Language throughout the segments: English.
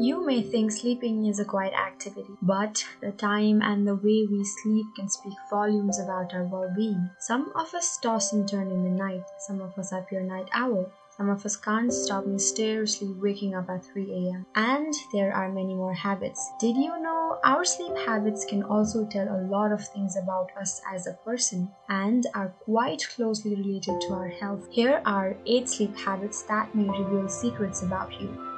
You may think sleeping is a quiet activity, but the time and the way we sleep can speak volumes about our well being. Some of us toss and turn in the night, some of us are pure night owl. Some of us can't stop mysteriously waking up at 3 a.m. And there are many more habits. Did you know our sleep habits can also tell a lot of things about us as a person and are quite closely related to our health? Here are 8 sleep habits that may reveal secrets about you.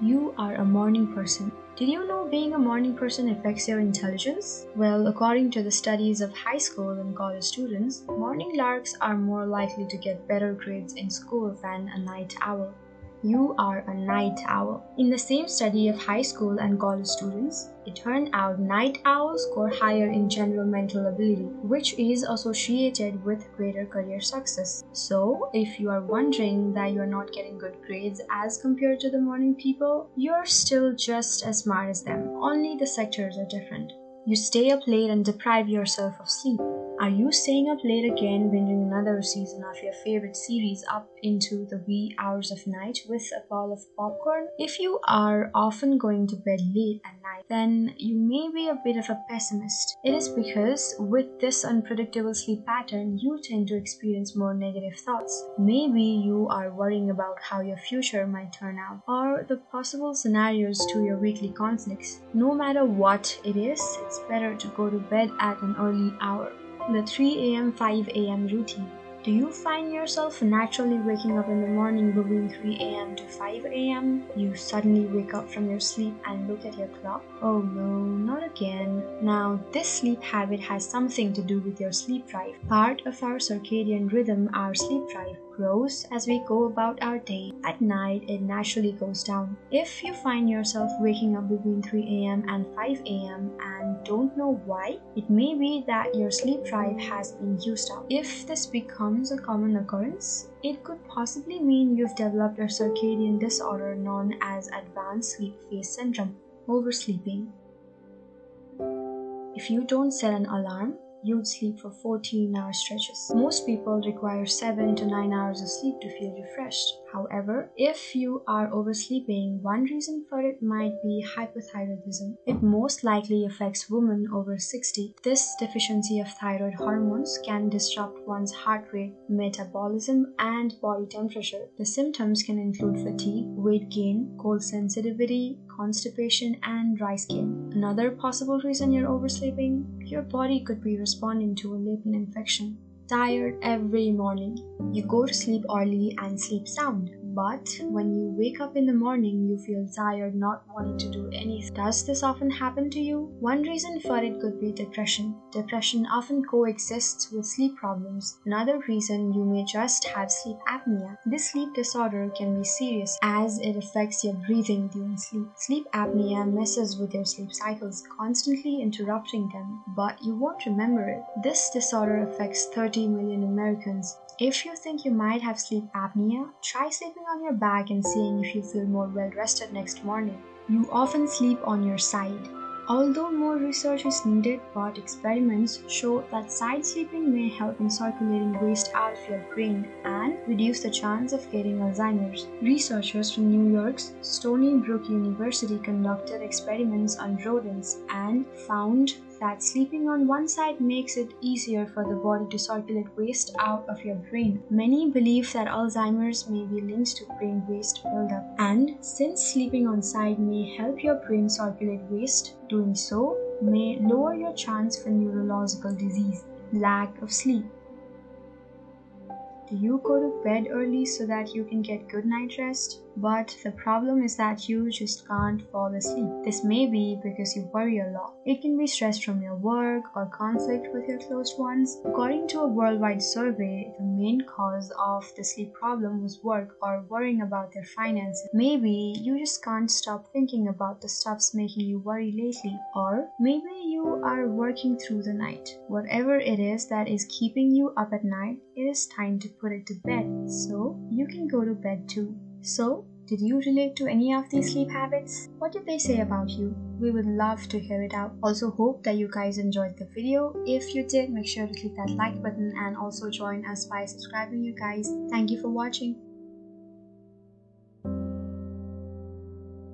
You are a morning person. Did you know being a morning person affects your intelligence? Well, according to the studies of high school and college students, morning larks are more likely to get better grades in school than a night owl you are a night owl. In the same study of high school and college students, it turned out night owls score higher in general mental ability, which is associated with greater career success. So, if you are wondering that you are not getting good grades as compared to the morning people, you're still just as smart as them, only the sectors are different. You stay up late and deprive yourself of sleep. Are you staying up late again, binging another season of your favorite series up into the wee hours of night with a bowl of popcorn? If you are often going to bed late at night, then you may be a bit of a pessimist. It is because with this unpredictable sleep pattern, you tend to experience more negative thoughts. Maybe you are worrying about how your future might turn out, or the possible scenarios to your weekly conflicts. No matter what it is, it's better to go to bed at an early hour. The 3 am 5 am routine. Do you find yourself naturally waking up in the morning between 3 am to 5 am? You suddenly wake up from your sleep and look at your clock? Oh no, not again. Now, this sleep habit has something to do with your sleep drive. Part of our circadian rhythm, our sleep drive, grows as we go about our day. At night, it naturally goes down. If you find yourself waking up between 3 am and 5 am and don't know why, it may be that your sleep drive has been used up. If this becomes a common occurrence, it could possibly mean you've developed a circadian disorder known as advanced sleep phase syndrome, oversleeping. If you don't set an alarm, you'd sleep for 14 hour stretches. Most people require 7 to 9 hours of sleep to feel refreshed. However, if you are oversleeping, one reason for it might be hypothyroidism. It most likely affects women over 60. This deficiency of thyroid hormones can disrupt one's heart rate, metabolism, and body temperature. The symptoms can include fatigue, weight gain, cold sensitivity, constipation, and dry skin. Another possible reason you're oversleeping, your body could be responding to a latent infection tired every morning. You go to sleep early and sleep sound. But when you wake up in the morning, you feel tired, not wanting to do anything. Does this often happen to you? One reason for it could be depression. Depression often coexists with sleep problems. Another reason you may just have sleep apnea. This sleep disorder can be serious as it affects your breathing during sleep. Sleep apnea messes with your sleep cycles, constantly interrupting them, but you won't remember it. This disorder affects 30 million Americans. If you think you might have sleep apnea, try sleeping on your back and seeing if you feel more well rested next morning. You often sleep on your side. Although more research is needed, but experiments show that side sleeping may help in circulating waste out of your brain and reduce the chance of getting Alzheimer's. Researchers from New York's Stony Brook University conducted experiments on rodents and found that sleeping on one side makes it easier for the body to circulate waste out of your brain. Many believe that Alzheimer's may be linked to brain waste buildup, and since sleeping on side may help your brain circulate waste, doing so may lower your chance for neurological disease. Lack of sleep. Do you go to bed early so that you can get good night rest? But the problem is that you just can't fall asleep. This may be because you worry a lot. It can be stress from your work or conflict with your close ones. According to a worldwide survey, the main cause of the sleep problem was work or worrying about their finances. Maybe you just can't stop thinking about the stuffs making you worry lately, or maybe you are working through the night. Whatever it is that is keeping you up at night, it is time to put it to bed so you can go to bed too. So, Did you relate to any of these sleep habits? What did they say about you? We would love to hear it out. Also hope that you guys enjoyed the video. If you did, make sure to click that like button and also join us by subscribing you guys. Thank you for watching.